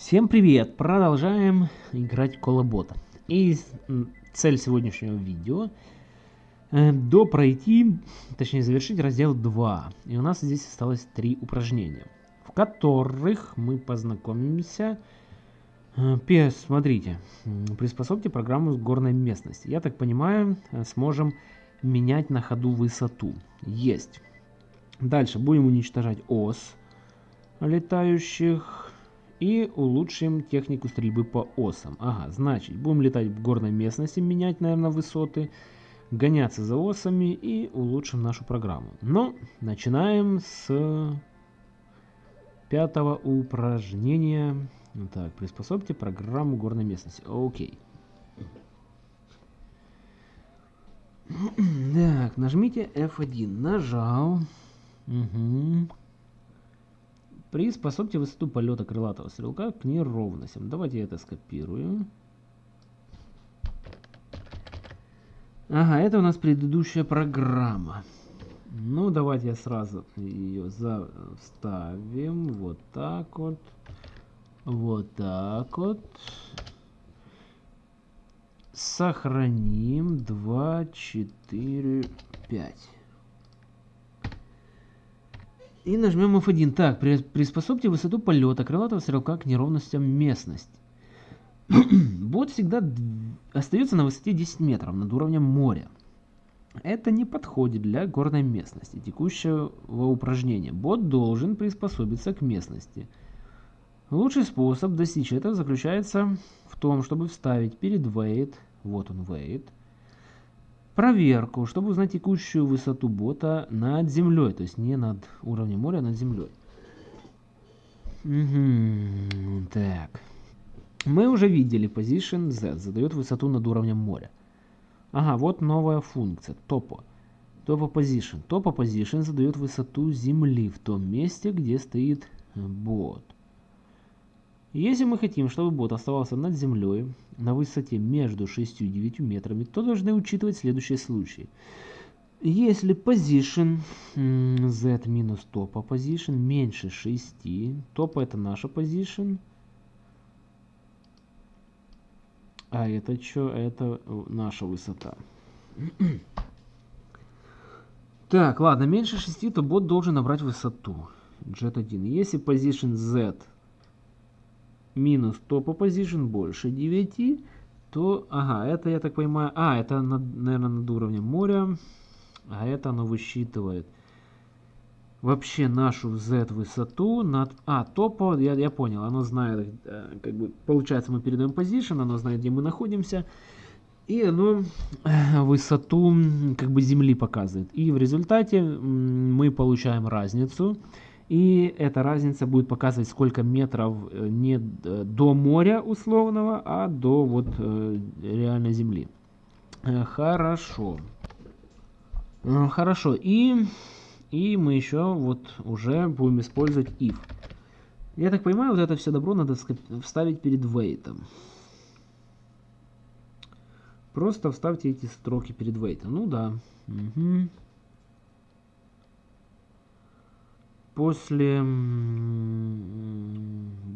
Всем привет! Продолжаем играть Колобота. И цель сегодняшнего видео э, до пройти, точнее завершить раздел 2. И у нас здесь осталось три упражнения, в которых мы познакомимся. Э, смотрите, приспособьте программу с горной местности. Я так понимаю, э, сможем менять на ходу высоту. Есть. Дальше будем уничтожать ос летающих и улучшим технику стрельбы по осам. Ага, значит, будем летать в горной местности, менять, наверное, высоты, гоняться за осами и улучшим нашу программу. Но начинаем с пятого упражнения. Так, приспособьте программу горной местности. Окей. Так, нажмите F1. Нажал. Угу. Приспособьте высоту полета крылатого стрелка к неровностям. Давайте это скопирую. Ага, это у нас предыдущая программа. Ну, давайте я сразу ее вставим. Вот так вот. Вот так вот. Сохраним. 2, 4, 5. И нажмем F1. Так, приспособьте высоту полета крылатого стрелка к неровностям местности. Бот всегда остается на высоте 10 метров над уровнем моря. Это не подходит для горной местности текущего упражнения. Бот должен приспособиться к местности. Лучший способ достичь этого заключается в том, чтобы вставить перед wait, вот он wait, проверку, чтобы узнать текущую высоту бота над землей, то есть не над уровнем моря, а над землей. Угу, так. Мы уже видели position z задает высоту над уровнем моря. Ага, вот новая функция, topo. Topo position. Topo position задает высоту земли в том месте, где стоит бот. Если мы хотим, чтобы бот оставался над землей на высоте между 6 и 9 метрами, то должны учитывать следующие случаи. Если position z минус топа position меньше 6, топа это наша position, а это что? Это наша высота. Так, ладно, меньше 6, то бот должен набрать высоту. Jet 1. Если position z минус топа position больше 9, то, ага, это, я так понимаю, а, это, над, наверное, над уровнем моря, а это оно высчитывает вообще нашу z высоту над, а, топа, я, я понял, оно знает, э, как бы, получается, мы передаем position, оно знает, где мы находимся, и оно э, высоту, как бы, земли показывает. И в результате мы получаем разницу, и эта разница будет показывать, сколько метров э, не э, до моря условного, а до вот э, реальной земли. Хорошо. Хорошо. И, и мы еще вот уже будем использовать if. Я так понимаю, вот это все добро надо вставить перед wait. Просто вставьте эти строки перед wait. Ну да. Угу. После,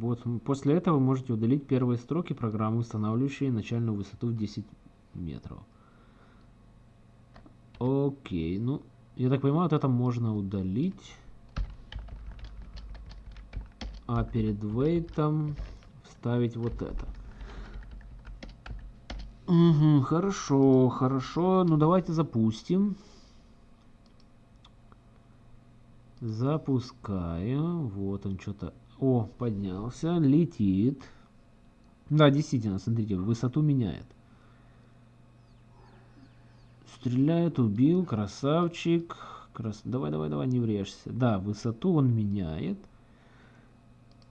вот, после этого можете удалить первые строки программы, устанавливающие начальную высоту в 10 метров. Окей, ну, я так понимаю, вот это можно удалить. А перед wait вставить вот это. Угу, хорошо, хорошо. Ну, давайте запустим. Запускаю. Вот он что-то... О, поднялся. Летит. Да, действительно, смотрите, высоту меняет. Стреляет, убил, красавчик. Крас... Давай, давай, давай, не врежься. Да, высоту он меняет.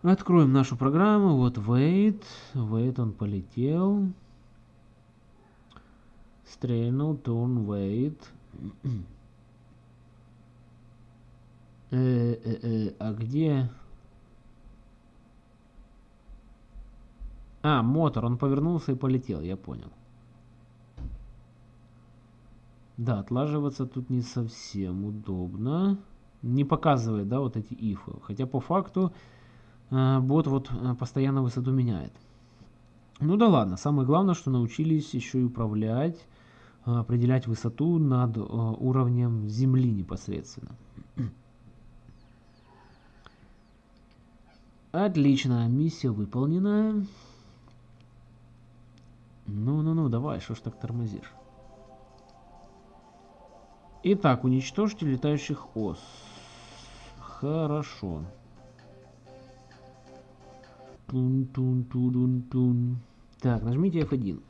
Откроем нашу программу. Вот wait. Wait, он полетел. Стрельнул, turn, wait. Э, э, э, а где... А, мотор, он повернулся и полетел, я понял. Да, отлаживаться тут не совсем удобно. Не показывает, да, вот эти ифы. Хотя по факту э, бот вот э, постоянно высоту меняет. Ну да ладно, самое главное, что научились еще и управлять, э, определять высоту над уровнем земли непосредственно. Отлично, миссия выполнена. Ну-ну-ну, давай, что ж так тормозишь? Итак, уничтожьте летающих ос. Хорошо. Тун -тун -тун -тун. Так, нажмите F1.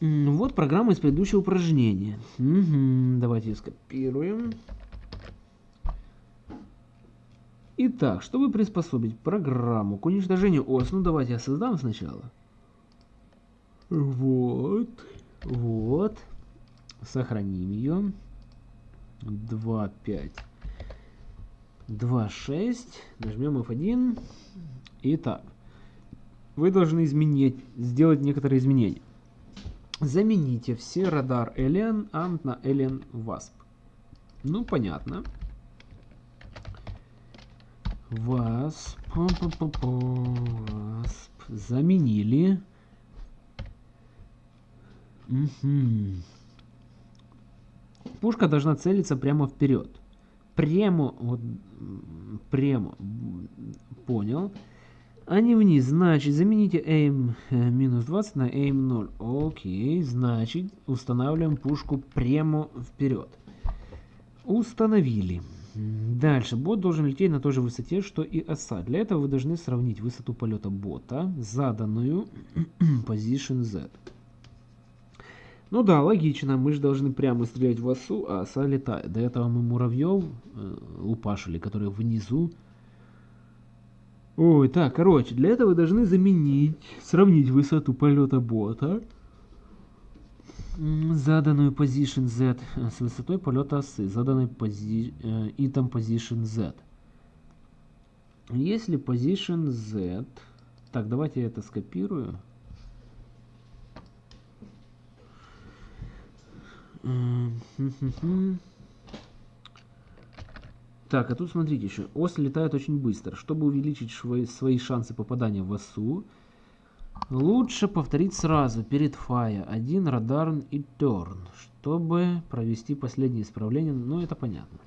Вот программа из предыдущего упражнения. Угу, давайте скопируем. Итак, чтобы приспособить программу к уничтожению ос, ну давайте я создам сначала. Вот. Вот. Сохраним ее. 2, 5. 2, 6. Нажмем F1. Итак. Вы должны изменить, сделать некоторые изменения. Замените все радар Alien AMP на Alien WASP. Ну, понятно. WASP. WASP. Заменили. Угу. Пушка должна целиться прямо вперед. Прямо, вот, прямо, понял. А не вниз, значит, замените aim э, минус 20 на aim 0. Окей, значит, устанавливаем пушку прямо вперед. Установили. Дальше, бот должен лететь на той же высоте, что и оса. Для этого вы должны сравнить высоту полета бота, заданную position z. Ну да, логично, мы же должны прямо стрелять в осу, а оса летает. До этого мы муравьев э, которые внизу. Ой, так, короче, для этого вы должны заменить, сравнить высоту полета бота, заданную position z э, с высотой полета осы, заданной пози, э, item position z. Если position z... Так, давайте я это скопирую. Так, а тут смотрите еще. Ос летает очень быстро. Чтобы увеличить свои шансы попадания в осу, лучше повторить сразу перед фая один радарн и терн, чтобы провести последнее исправление. Ну, это понятно.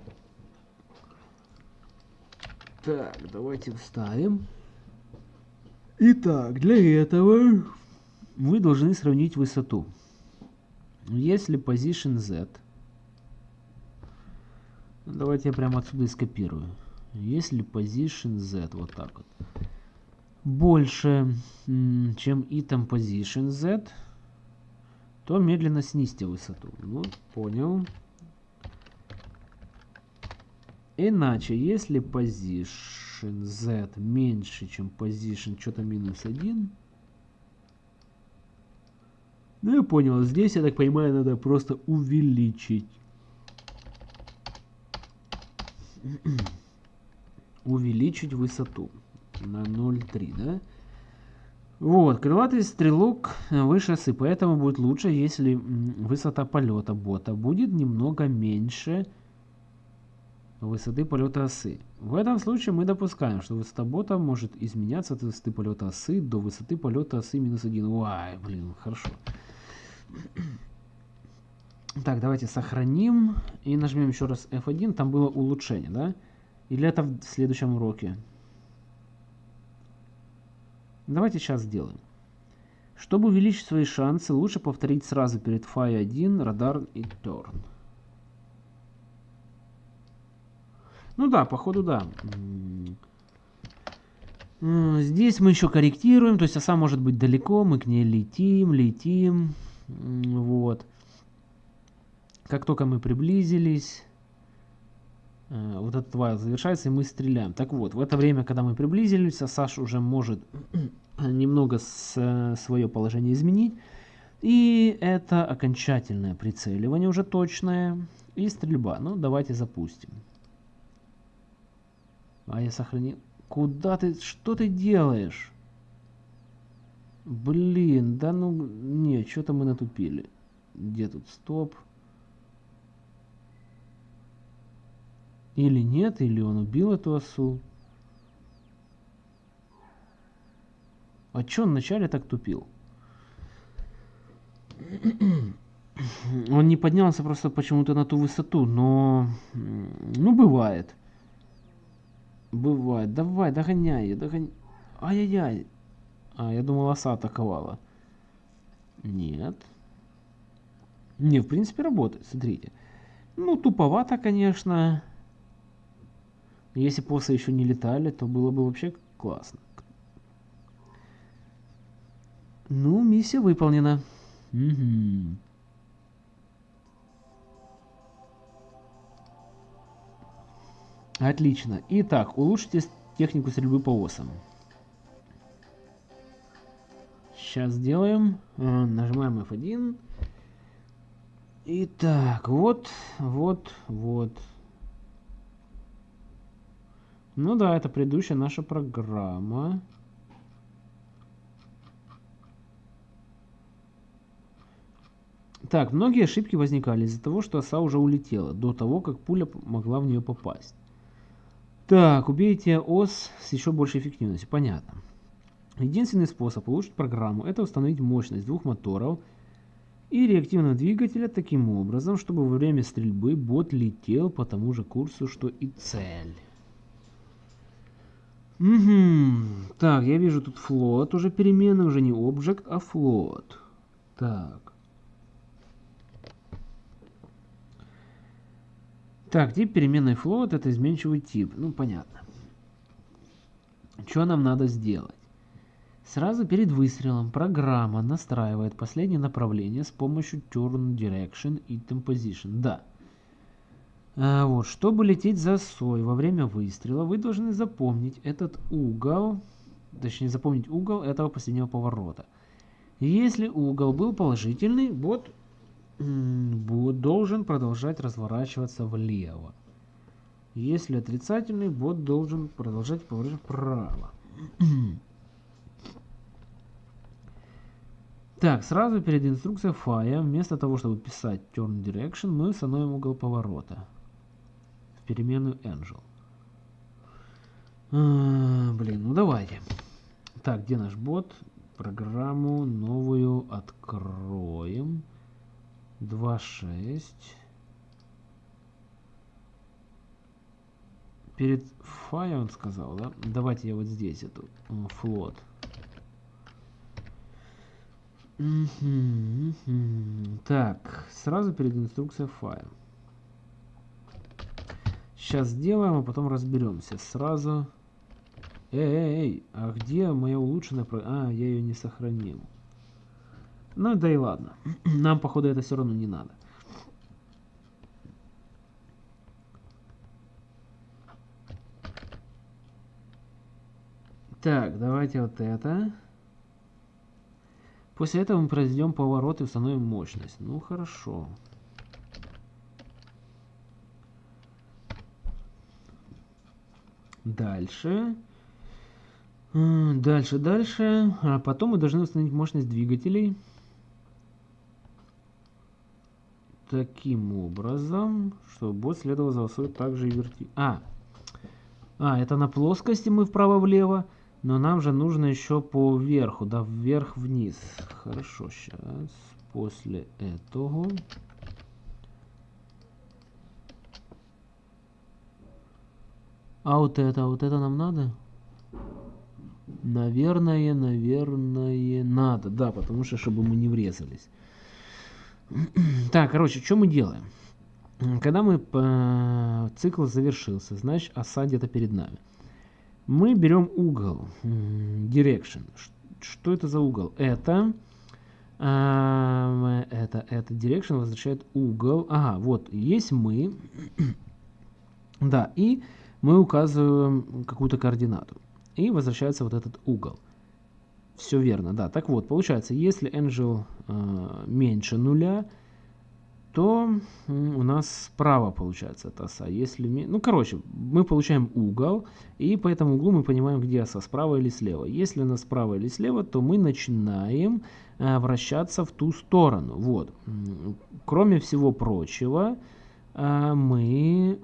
Так, давайте вставим. Итак, для этого мы должны сравнить высоту. Если position z, давайте я прямо отсюда и скопирую. Если position z, вот так вот, больше, чем item position z, то медленно снизьте высоту. Ну, понял. Иначе, если position z меньше, чем position что-то минус 1, ну, я понял. Здесь, я так понимаю, надо просто увеличить. увеличить высоту на 0,3, да? Вот, крылатый стрелок выше осы, поэтому будет лучше, если высота полета бота будет немного меньше высоты полета осы. В этом случае мы допускаем, что высота бота может изменяться от высоты полета осы до высоты полета осы минус 1. Ой, блин, хорошо. Так, давайте сохраним и нажмем еще раз F1. Там было улучшение, да? Или это в следующем уроке? Давайте сейчас сделаем. Чтобы увеличить свои шансы, лучше повторить сразу перед Phi 1 радар и Turn. Ну да, походу да. Здесь мы еще корректируем, то есть оса может быть далеко, мы к ней летим, летим. Вот. Как только мы приблизились, вот этот вайл завершается, и мы стреляем. Так вот, в это время, когда мы приблизились, Саш уже может немного с, свое положение изменить. И это окончательное прицеливание уже точное. И стрельба. Ну, давайте запустим. А я сохранил. Куда ты? Что ты делаешь? Блин, да ну, не, что-то мы натупили. Где тут стоп? Или нет, или он убил эту осу. А чё он вначале так тупил? Он не поднялся просто почему-то на ту высоту, но... Ну, бывает. Бывает. Давай, догоняй, догоняй. Ай-яй-яй. А, я думал, оса атаковала. Нет. Не, в принципе, работает, смотрите. Ну, туповато, конечно. Если после еще не летали, то было бы вообще классно. Ну, миссия выполнена. Угу. Отлично. Итак, улучшите технику стрельбы по осам. Сейчас сделаем. Э, нажимаем F1. Итак, вот, вот, вот. Ну да, это предыдущая наша программа. Так, многие ошибки возникали из-за того, что оса уже улетела, до того, как пуля могла в нее попасть. Так, убейте ос с еще большей эффективностью. Понятно. Единственный способ улучшить программу – это установить мощность двух моторов – и реактивного двигателя таким образом, чтобы во время стрельбы бот летел по тому же курсу, что и цель. Угу. Так, я вижу тут флот, уже перемены, уже не объект, а флот. Так. Так, тип переменной флот это изменчивый тип. Ну, понятно. Что нам надо сделать? Сразу перед выстрелом программа настраивает последнее направление с помощью Turn Direction и Item Position. Да. А, вот, чтобы лететь за сой во время выстрела, вы должны запомнить этот угол, точнее запомнить угол этого последнего поворота. Если угол был положительный, бот, бот должен продолжать разворачиваться влево. Если отрицательный, бот должен продолжать поворачивать вправо. Так, сразу перед инструкцией Fire, вместо того, чтобы писать Turn Direction, мы установим угол поворота переменную Angel. А, блин, ну давайте. Так, где наш бот? Программу новую откроем. 2.6. Перед Fire он сказал, да? Давайте я вот здесь эту флот. Uh, так, сразу перед инструкцией файл. Сейчас сделаем, а потом разберемся. Сразу. Эй, эй, эй, а где моя улучшенная... А, я ее не сохранил. Ну да и ладно. Нам, походу, это все равно не надо. Так, давайте вот это. После этого мы произведем поворот и установим мощность. Ну, хорошо. Дальше. Дальше, дальше. А потом мы должны установить мощность двигателей. Таким образом, чтобы бот следовал за осой также и верти... А, а, это на плоскости мы вправо-влево. Но нам же нужно еще по верху, да, вверх-вниз. Хорошо, сейчас. После этого... А вот это, вот это нам надо? Наверное, наверное, надо. Да, потому что, чтобы мы не врезались. Так, короче, что мы делаем? Когда мы... Э, цикл завершился, значит, оса где-то перед нами мы берем угол, direction. Что это за угол? Это, э, это, это direction возвращает угол. Ага, вот, есть мы. да, и мы указываем какую-то координату. И возвращается вот этот угол. Все верно, да. Так вот, получается, если angel э, меньше нуля, то у нас справа получается эта оса. Если, ну, короче, мы получаем угол, и по этому углу мы понимаем, где оса, справа или слева. Если она справа или слева, то мы начинаем э, вращаться в ту сторону. Вот. Кроме всего прочего, э, мы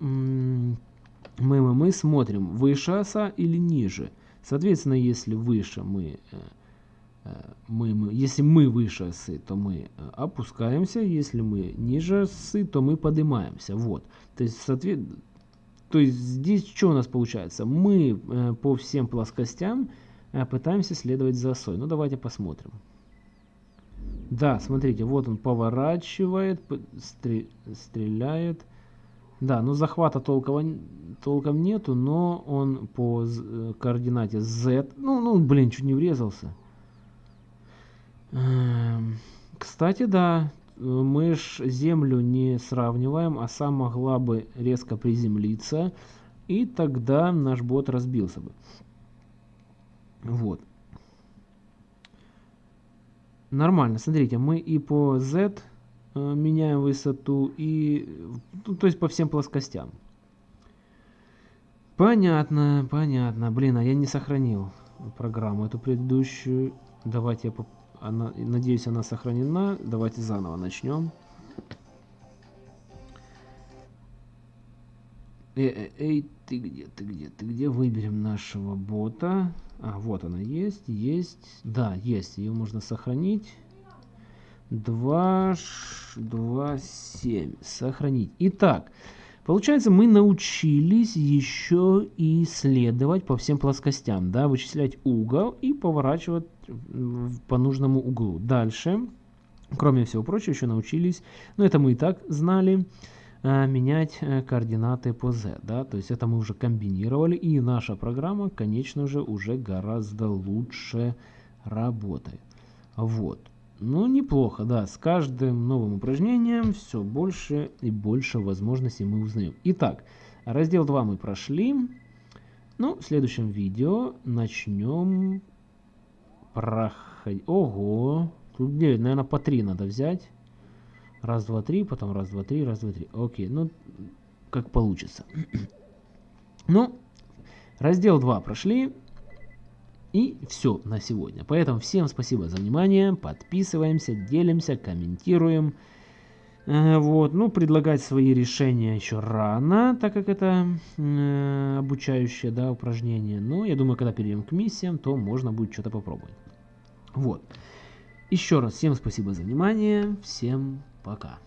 мы, мы, мы смотрим, выше оса или ниже. Соответственно, если выше мы, э, э, мы, мы, если мы выше осы, то мы э, опускаемся, если мы ниже осы, то мы поднимаемся. Вот. То есть, соответ... то есть здесь что у нас получается? Мы по всем плоскостям пытаемся следовать за осой. Ну давайте посмотрим. Да, смотрите, вот он поворачивает, стреляет. Да, ну захвата толком, толком нету, но он по э, координате Z, ну, ну, блин, чуть не врезался. Эм, кстати, да, мы ж землю не сравниваем, а сам могла бы резко приземлиться, и тогда наш бот разбился бы. Вот. Нормально, смотрите, мы и по Z Э, меняем высоту и ну, то есть по всем плоскостям. Понятно, понятно. Блин, а я не сохранил программу эту предыдущую. Давайте я поп... она, надеюсь, она сохранена. Давайте заново начнем. Эй, эй, эй, ты где, ты где, ты где? Выберем нашего бота. А, вот она есть, есть. Да, есть, ее можно сохранить. 2, 2, 7. Сохранить. Итак, получается, мы научились еще и исследовать по всем плоскостям, да, вычислять угол и поворачивать по нужному углу. Дальше, кроме всего прочего, еще научились, ну это мы и так знали, э, менять э, координаты по z, да, то есть это мы уже комбинировали, и наша программа, конечно же, уже гораздо лучше работает. Вот. Ну, неплохо, да. С каждым новым упражнением все больше и больше возможностей мы узнаем. Итак, раздел 2 мы прошли. Ну, в следующем видео начнем проходить. Ого! Тут 9, наверное, по 3 надо взять. Раз, два, три, потом раз, два, три, раз, два, три. Окей, ну, как получится. ну, раздел 2 прошли. И все на сегодня. Поэтому всем спасибо за внимание. Подписываемся, делимся, комментируем. Э, вот, ну, предлагать свои решения еще рано, так как это э, обучающее, да, упражнение. Но я думаю, когда перейдем к миссиям, то можно будет что-то попробовать. Вот. Еще раз всем спасибо за внимание. Всем пока.